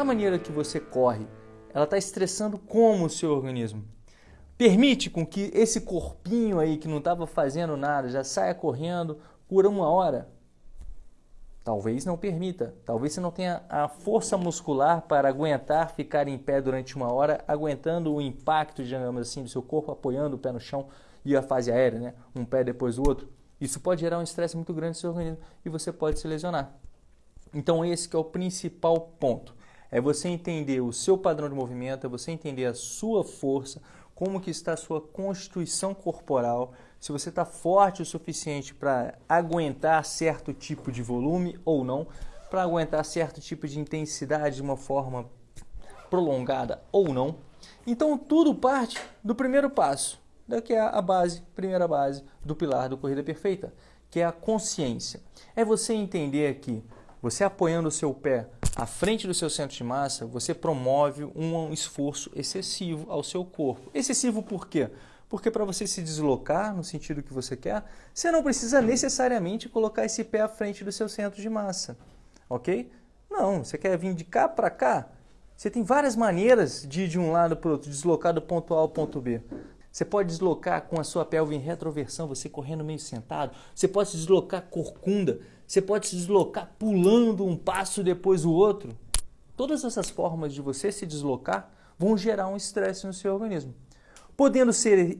A maneira que você corre, ela está estressando como o seu organismo? Permite com que esse corpinho aí que não estava fazendo nada já saia correndo por uma hora? Talvez não permita. Talvez você não tenha a força muscular para aguentar ficar em pé durante uma hora, aguentando o impacto, digamos assim, do seu corpo, apoiando o pé no chão e a fase aérea, né? um pé depois do outro. Isso pode gerar um estresse muito grande no seu organismo e você pode se lesionar. Então esse é o principal ponto. É você entender o seu padrão de movimento, é você entender a sua força, como que está a sua constituição corporal, se você está forte o suficiente para aguentar certo tipo de volume ou não, para aguentar certo tipo de intensidade de uma forma prolongada ou não. Então tudo parte do primeiro passo, que é a base, primeira base do pilar do Corrida Perfeita, que é a consciência. É você entender que você apoiando o seu pé à frente do seu centro de massa, você promove um esforço excessivo ao seu corpo. Excessivo por quê? Porque para você se deslocar no sentido que você quer, você não precisa necessariamente colocar esse pé à frente do seu centro de massa, ok? Não, você quer vir de cá para cá? Você tem várias maneiras de ir de um lado para o outro, deslocar do ponto A ao ponto B. Você pode deslocar com a sua pelve em retroversão, você correndo meio sentado. Você pode deslocar corcunda. Você pode se deslocar pulando um passo depois o outro. Todas essas formas de você se deslocar vão gerar um estresse no seu organismo podendo ser,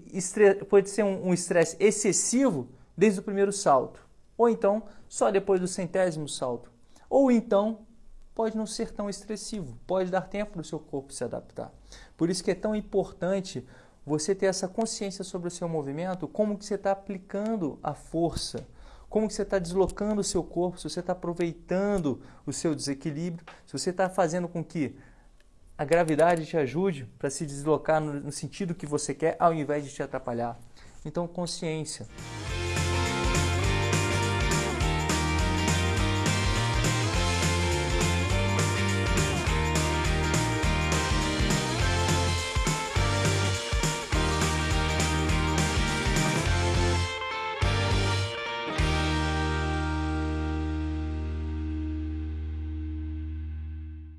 pode ser um estresse excessivo desde o primeiro salto, ou então só depois do centésimo salto, ou então pode não ser tão estressivo, pode dar tempo para o seu corpo se adaptar. Por isso que é tão importante você ter essa consciência sobre o seu movimento, como que você está aplicando a força, como que você está deslocando o seu corpo, se você está aproveitando o seu desequilíbrio, se você está fazendo com que a gravidade te ajude para se deslocar no, no sentido que você quer, ao invés de te atrapalhar. Então, consciência.